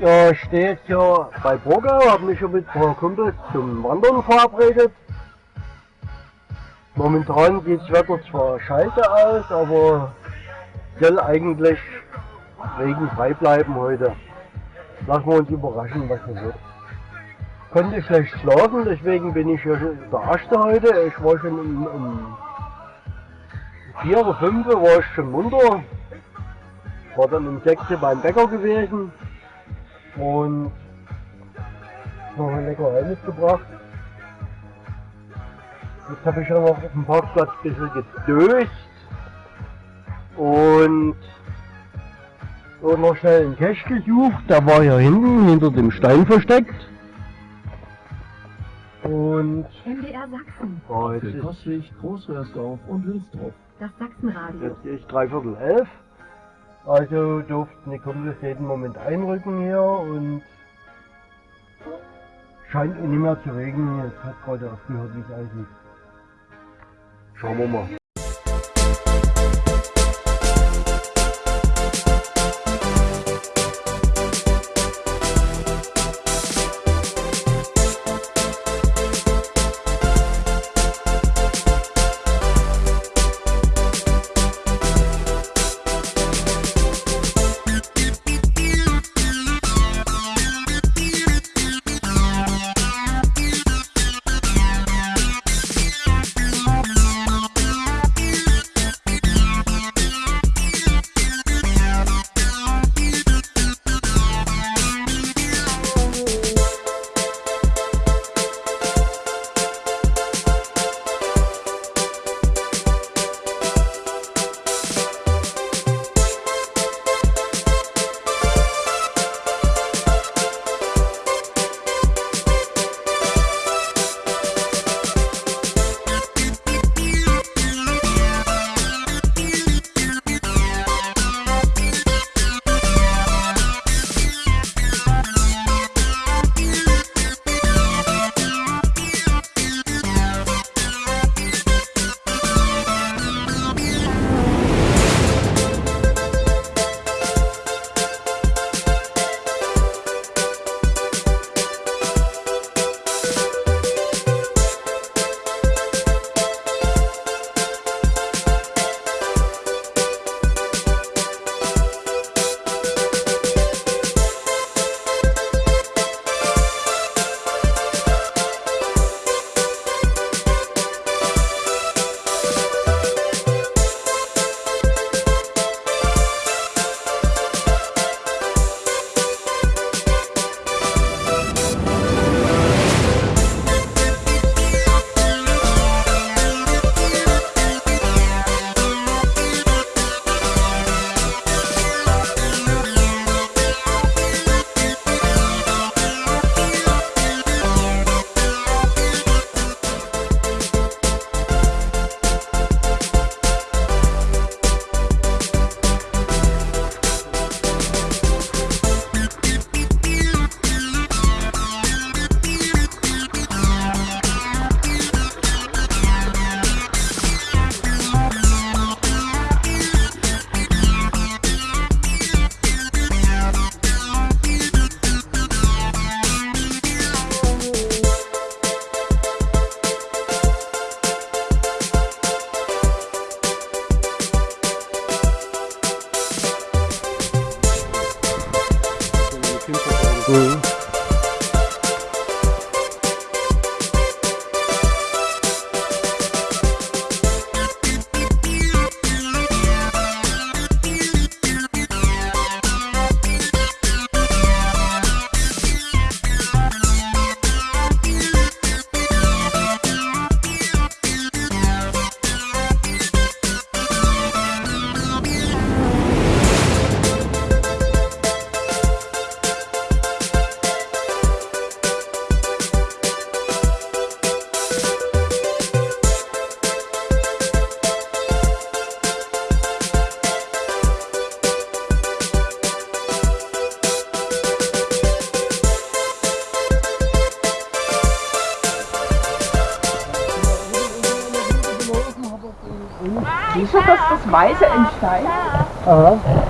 Ja, ich stehe jetzt hier bei Burgau, habe mich schon mit ein paar Kumpels zum Wandern verabredet. Momentan sieht das Wetter zwar scheiße aus, aber soll eigentlich regenfrei bleiben heute. Lassen wir uns überraschen, was das wird. Konnte schlecht schlafen, deswegen bin ich hier der Erste heute. Ich war schon um, um 4 oder 5 war ich schon munter. War dann um 6 beim Bäcker gewesen und noch ein Leckerei mitgebracht. Jetzt habe ich ja noch auf dem Parkplatz ein bisschen gedöst und noch schnell einen Cash gesucht. Der war hier hinten hinter dem Stein versteckt. Und MDR Sachsen, oh, jetzt Für Kostwig, Großröhrsdorf und Wilsdorf. das Sachsenradio. Jetzt ist dreiviertel elf. Also durften die Kumpels jeden Moment einrücken hier und scheint eh nicht mehr zu regnen. Jetzt hat gerade aufgehört, wie es aussieht. Schauen wir mal. Du, dass das Weiße entsteigt? Aha.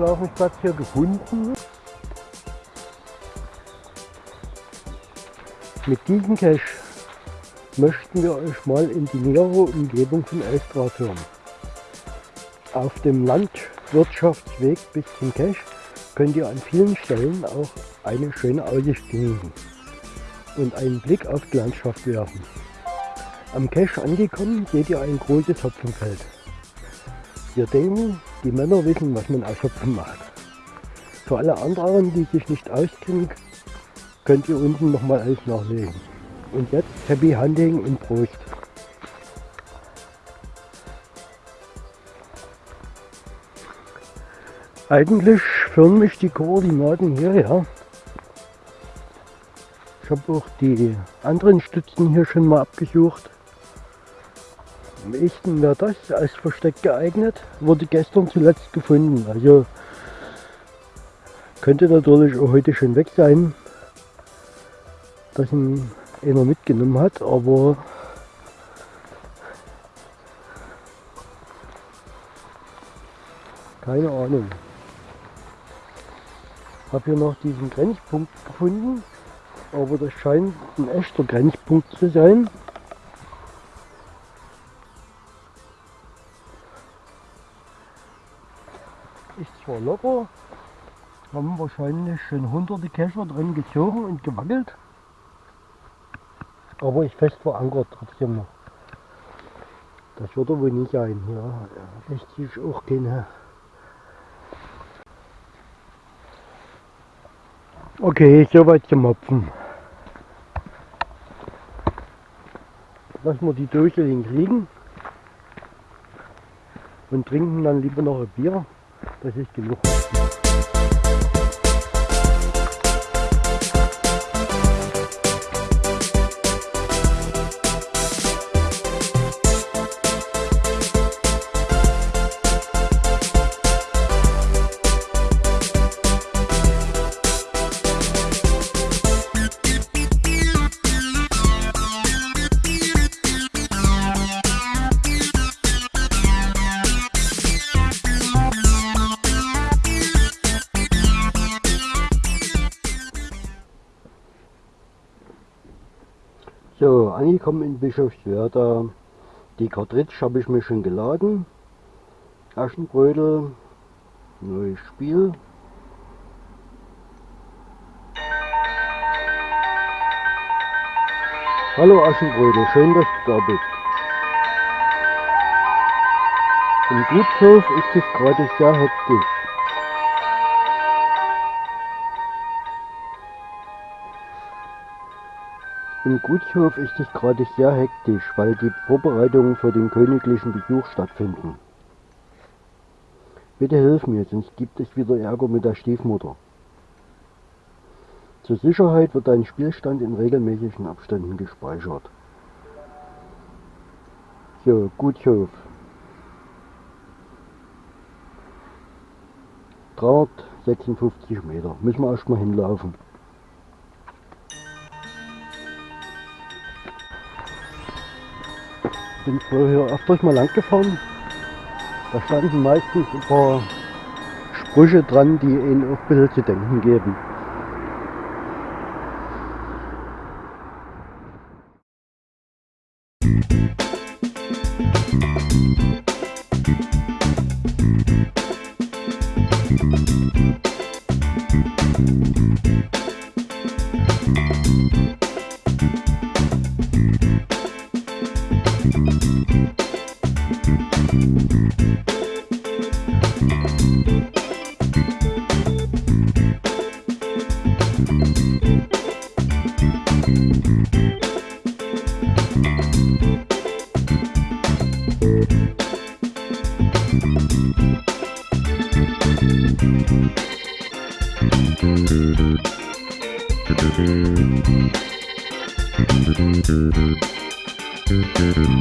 Schlafensplatz hier gefunden. Mit diesem Cache möchten wir euch mal in die nähere Umgebung von Elstrath hören. Auf dem Landwirtschaftsweg bis zum Cache könnt ihr an vielen Stellen auch eine schöne Aussicht genießen und einen Blick auf die Landschaft werfen. Am Cache angekommen seht ihr ein großes Hopfenfeld. Wir denken, die Männer wissen, was man aus Hopfen macht. Für alle anderen, die sich nicht auskennen, könnt ihr unten nochmal alles nachlesen. Und jetzt Happy Hunting und Prost! Eigentlich führen mich die Koordinaten hierher. Ich habe auch die anderen Stützen hier schon mal abgesucht. Am ehesten wäre das als Versteck geeignet. Wurde gestern zuletzt gefunden. Also könnte natürlich auch heute schon weg sein, dass ihn einer mitgenommen hat, aber keine Ahnung. Habe hier noch diesen Grenzpunkt gefunden, aber das scheint ein echter Grenzpunkt zu sein. Zwar locker, haben wahrscheinlich schon hunderte Kescher drin gezogen und gewackelt, aber ist fest verankert trotzdem noch. Das wird er wohl nicht sein. Ja, lässt sich auch keine Okay, soweit zum Hopfen. Lassen wir die Dose links liegen und trinken dann lieber noch ein Bier. Das ist Angekommen in Bischofswerda. Die Cartridge habe ich mir schon geladen. Aschenbrödel, neues Spiel. Hallo Aschenbrödel, schön, dass du da bist. Im Gutshof ist es gerade sehr hektisch. Im Gutshof ist es gerade sehr hektisch, weil die Vorbereitungen für den königlichen Besuch stattfinden. Bitte hilf mir, sonst gibt es wieder Ärger mit der Stiefmutter. Zur Sicherheit wird dein Spielstand in regelmäßigen Abständen gespeichert. So, Gutshof. 356 Meter. Müssen wir erstmal hinlaufen. bin früher hier oft mal lang gefahren. Da standen meistens ein paar Sprüche dran, die ihnen auch ein bisschen zu denken geben. Musik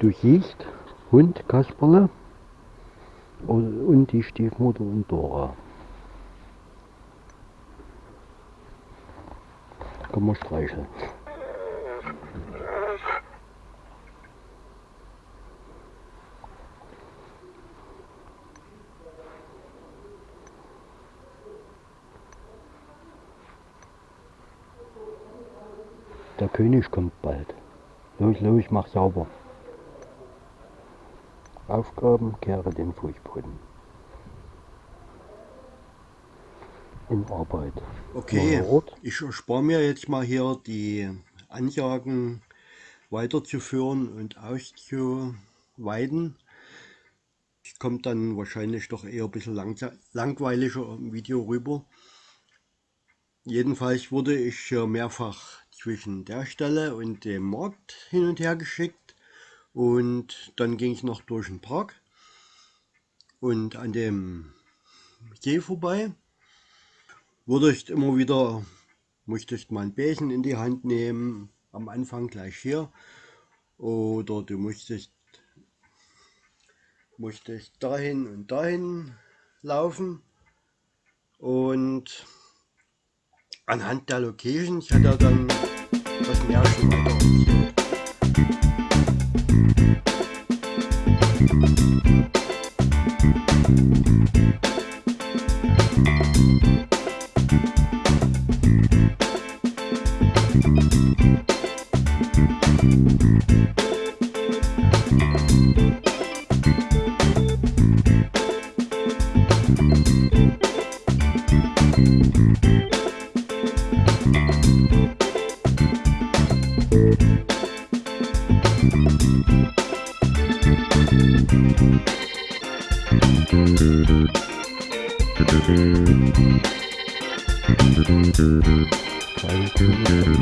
Du siehst Hund Kasperle und die Stiefmutter und Dora. Kann man streicheln. Der König kommt bald. Los, los, mach sauber. Aufgaben, kehre den Fußboden. In Arbeit. Okay, ich erspare mir jetzt mal hier die Ansagen weiterzuführen und auszuweiten. Es kommt dann wahrscheinlich doch eher ein bisschen lang, langweiliger im Video rüber. Jedenfalls wurde ich mehrfach zwischen der Stelle und dem Markt hin und her geschickt. Und dann ging ich noch durch den Park und an dem See vorbei. Wurde ich immer wieder, musste ich mal ein Bärchen in die Hand nehmen, am Anfang gleich hier. Oder du musstest, musstest dahin und dahin laufen. Und anhand der Location, ich hatte dann 有什么要求吗？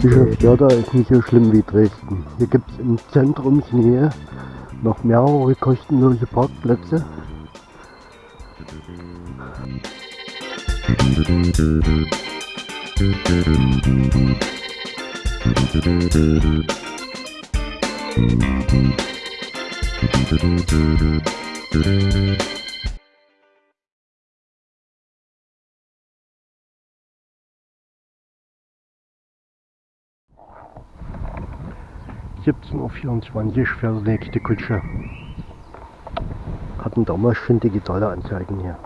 Bischofswerda ist nicht so schlimm wie Dresden. Hier gibt es in Zentrumsnähe noch mehrere kostenlose Parkplätze. Uhr fährt die nächste Kutsche. hatten damals schon digitale Anzeigen hier.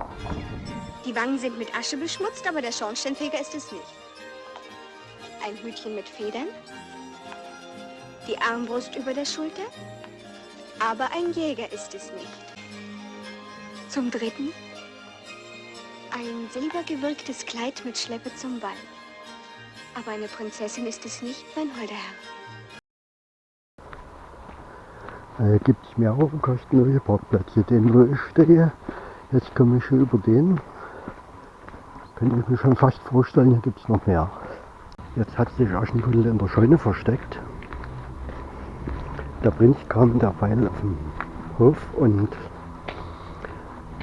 Die Wangen sind mit Asche beschmutzt, aber der Schornsteinfeger ist es nicht. Ein Hütchen mit Federn, die Armbrust über der Schulter, aber ein Jäger ist es nicht. Zum Dritten ein silbergewirktes Kleid mit Schleppe zum Ball. Aber eine Prinzessin ist es nicht, mein holder Herr. Äh, gibt es mehrere kostenlose Parkplätze. Den, wo ich stehe, jetzt komme ich schon über den. Könnte ich mir schon fast vorstellen, hier gibt es noch mehr. Jetzt hat sich Aschenputtel in der Scheune versteckt. Der Prinz kam derweil auf den Hof und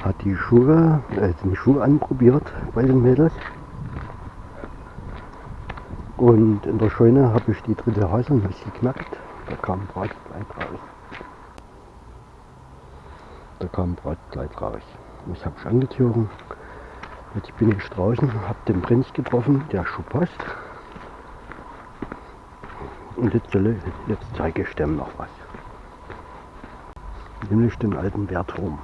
hat die Schuhe, äh, den Schuh anprobiert bei den Mädels. Und in der Scheune habe ich die dritte Haselnuss geknackt. Da kam Bratkleid raus. Da kam Bratkleid raus. Das habe ich angezogen. Jetzt bin ich draußen, habe den Prinz getroffen, der Schuh passt. Und jetzt, jetzt zeige ich dem noch was. Nämlich den alten Wertturm.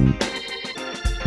Thank